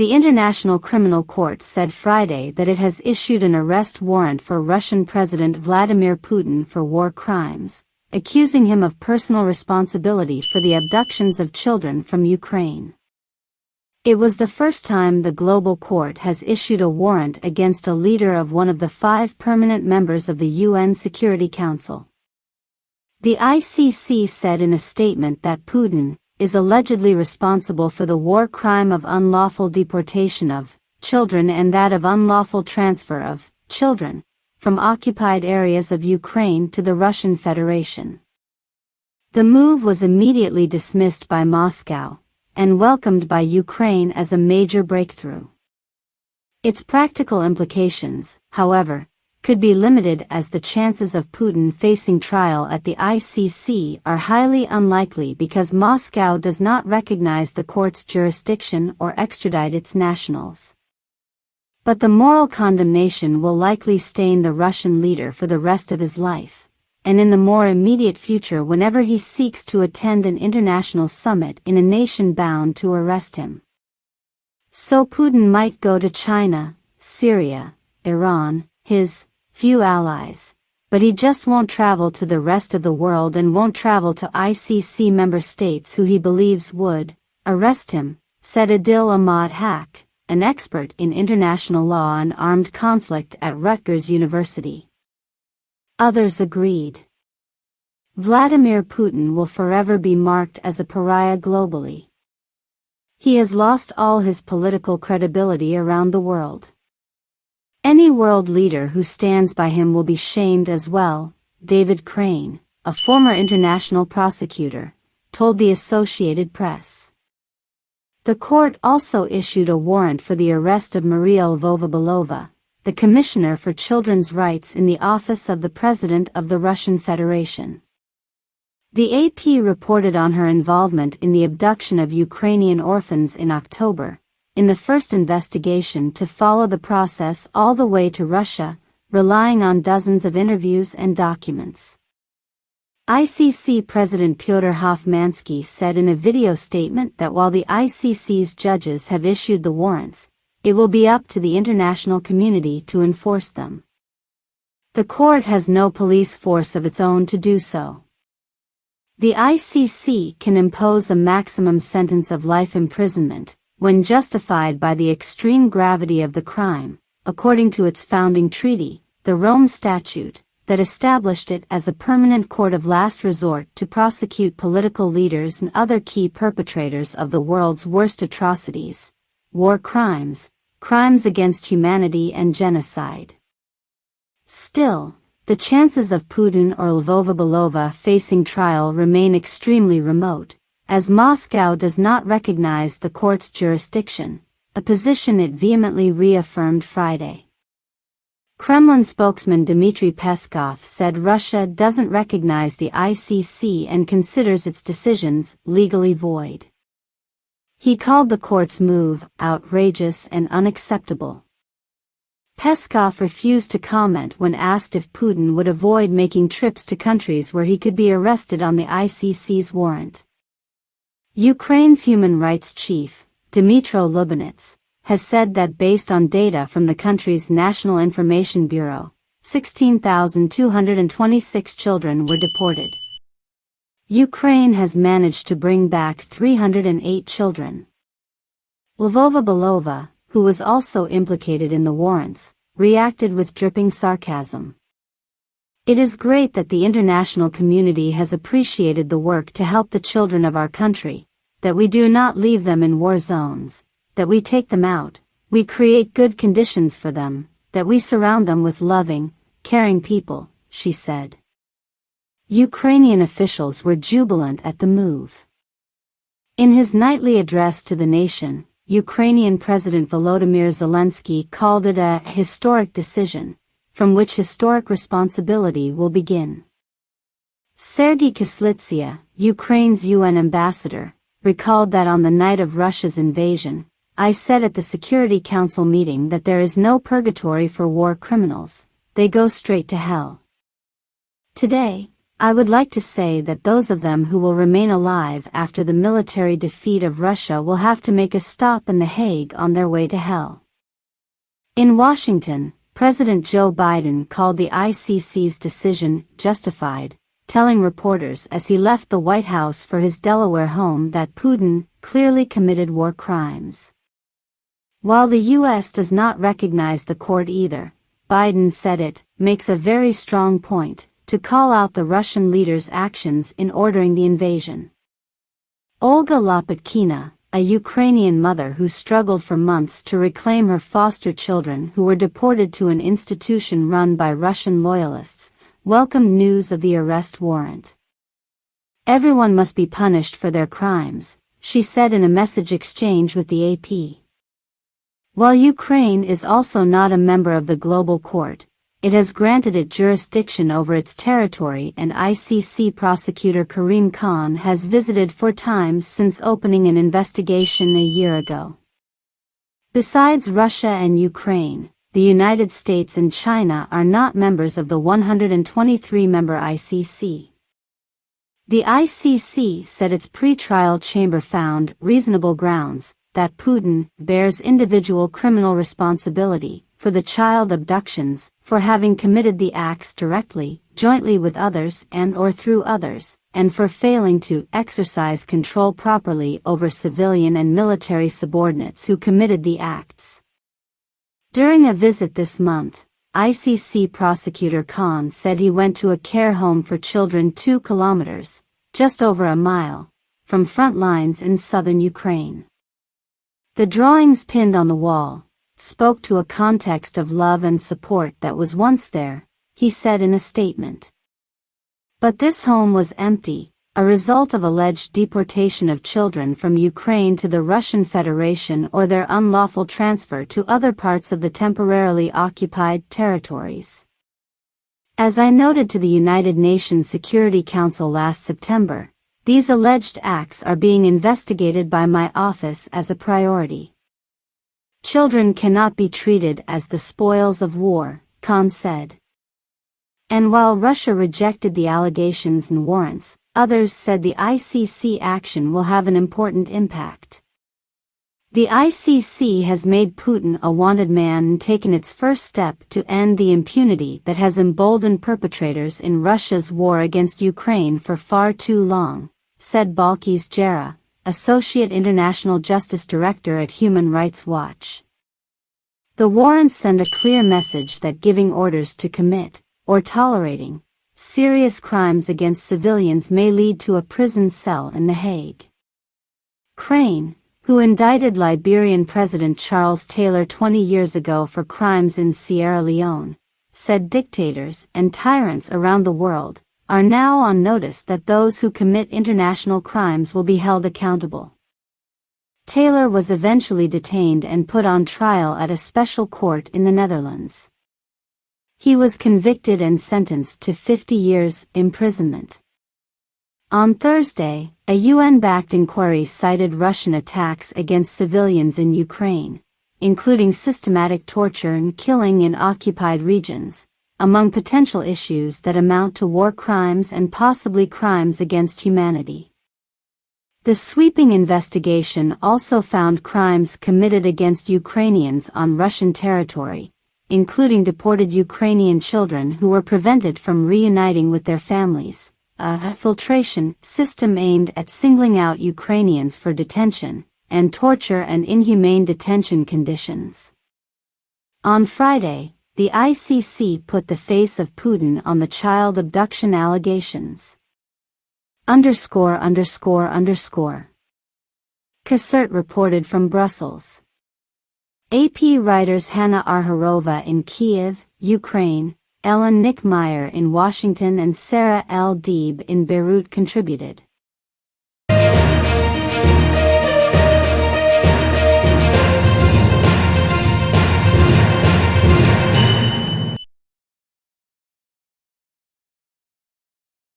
The International Criminal Court said Friday that it has issued an arrest warrant for Russian President Vladimir Putin for war crimes, accusing him of personal responsibility for the abductions of children from Ukraine. It was the first time the global court has issued a warrant against a leader of one of the five permanent members of the UN Security Council. The ICC said in a statement that Putin, is allegedly responsible for the war crime of unlawful deportation of children and that of unlawful transfer of children from occupied areas of Ukraine to the Russian Federation. The move was immediately dismissed by Moscow and welcomed by Ukraine as a major breakthrough. Its practical implications, however, could be limited as the chances of Putin facing trial at the ICC are highly unlikely because Moscow does not recognize the court's jurisdiction or extradite its nationals. But the moral condemnation will likely stain the Russian leader for the rest of his life, and in the more immediate future whenever he seeks to attend an international summit in a nation bound to arrest him. So Putin might go to China, Syria, Iran, his few allies. But he just won't travel to the rest of the world and won't travel to ICC member states who he believes would arrest him, said Adil Ahmad Haque, an expert in international law and armed conflict at Rutgers University. Others agreed. Vladimir Putin will forever be marked as a pariah globally. He has lost all his political credibility around the world. Any world leader who stands by him will be shamed as well, David Crane, a former international prosecutor, told the Associated Press. The court also issued a warrant for the arrest of Maria Lvova-Belova, the Commissioner for Children's Rights in the Office of the President of the Russian Federation. The AP reported on her involvement in the abduction of Ukrainian orphans in October, in the first investigation to follow the process all the way to Russia, relying on dozens of interviews and documents. ICC President Piotr Hofmanski said in a video statement that while the ICC's judges have issued the warrants, it will be up to the international community to enforce them. The court has no police force of its own to do so. The ICC can impose a maximum sentence of life imprisonment, when justified by the extreme gravity of the crime, according to its founding treaty, the Rome Statute, that established it as a permanent court of last resort to prosecute political leaders and other key perpetrators of the world's worst atrocities, war crimes, crimes against humanity and genocide. Still, the chances of Putin or Lvova-Belova facing trial remain extremely remote, as Moscow does not recognize the court's jurisdiction, a position it vehemently reaffirmed Friday. Kremlin spokesman Dmitry Peskov said Russia doesn't recognize the ICC and considers its decisions legally void. He called the court's move outrageous and unacceptable. Peskov refused to comment when asked if Putin would avoid making trips to countries where he could be arrested on the ICC's warrant. Ukraine's human rights chief, Dmytro Lubinets, has said that based on data from the country's National Information Bureau, 16,226 children were deported. Ukraine has managed to bring back 308 children. Lvova-Belova, who was also implicated in the warrants, reacted with dripping sarcasm. It is great that the international community has appreciated the work to help the children of our country, that we do not leave them in war zones, that we take them out, we create good conditions for them, that we surround them with loving, caring people, she said. Ukrainian officials were jubilant at the move. In his nightly address to the nation, Ukrainian President Volodymyr Zelensky called it a historic decision, from which historic responsibility will begin. Sergei Kyslytsya, Ukraine's UN ambassador, recalled that on the night of Russia's invasion, I said at the Security Council meeting that there is no purgatory for war criminals, they go straight to hell. Today, I would like to say that those of them who will remain alive after the military defeat of Russia will have to make a stop in The Hague on their way to hell. In Washington, President Joe Biden called the ICC's decision justified, telling reporters as he left the White House for his Delaware home that Putin clearly committed war crimes. While the U.S. does not recognize the court either, Biden said it makes a very strong point to call out the Russian leader's actions in ordering the invasion. Olga Lopatkina, a Ukrainian mother who struggled for months to reclaim her foster children who were deported to an institution run by Russian loyalists, welcomed news of the arrest warrant. Everyone must be punished for their crimes, she said in a message exchange with the AP. While Ukraine is also not a member of the global court, it has granted it jurisdiction over its territory and ICC prosecutor Karim Khan has visited four times since opening an investigation a year ago. Besides Russia and Ukraine, the United States and China are not members of the 123-member ICC. The ICC said its pre-trial chamber found reasonable grounds that Putin bears individual criminal responsibility for the child abductions, for having committed the acts directly, jointly with others and or through others, and for failing to exercise control properly over civilian and military subordinates who committed the acts. During a visit this month, ICC prosecutor Khan said he went to a care home for children two kilometers, just over a mile, from front lines in southern Ukraine. The drawings pinned on the wall, spoke to a context of love and support that was once there, he said in a statement. But this home was empty, a result of alleged deportation of children from Ukraine to the Russian Federation or their unlawful transfer to other parts of the temporarily occupied territories. As I noted to the United Nations Security Council last September, these alleged acts are being investigated by my office as a priority. Children cannot be treated as the spoils of war, Khan said. And while Russia rejected the allegations and warrants, others said the ICC action will have an important impact. The ICC has made Putin a wanted man and taken its first step to end the impunity that has emboldened perpetrators in Russia's war against Ukraine for far too long, said Balkees Jarrah, Associate International Justice Director at Human Rights Watch. The warrants send a clear message that giving orders to commit, or tolerating, serious crimes against civilians may lead to a prison cell in The Hague. Crane, who indicted Liberian President Charles Taylor 20 years ago for crimes in Sierra Leone, said dictators and tyrants around the world, are now on notice that those who commit international crimes will be held accountable. Taylor was eventually detained and put on trial at a special court in the Netherlands. He was convicted and sentenced to 50 years imprisonment. On Thursday, a UN-backed inquiry cited Russian attacks against civilians in Ukraine, including systematic torture and killing in occupied regions, among potential issues that amount to war crimes and possibly crimes against humanity. The sweeping investigation also found crimes committed against Ukrainians on Russian territory, including deported Ukrainian children who were prevented from reuniting with their families, a filtration system aimed at singling out Ukrainians for detention, and torture and inhumane detention conditions. On Friday, the ICC put the face of Putin on the child abduction allegations. Underscore underscore underscore. Casert reported from Brussels. AP writers Hanna Arhirova in Kiev, Ukraine, Ellen Knickmeyer in Washington and Sarah El Deeb in Beirut contributed.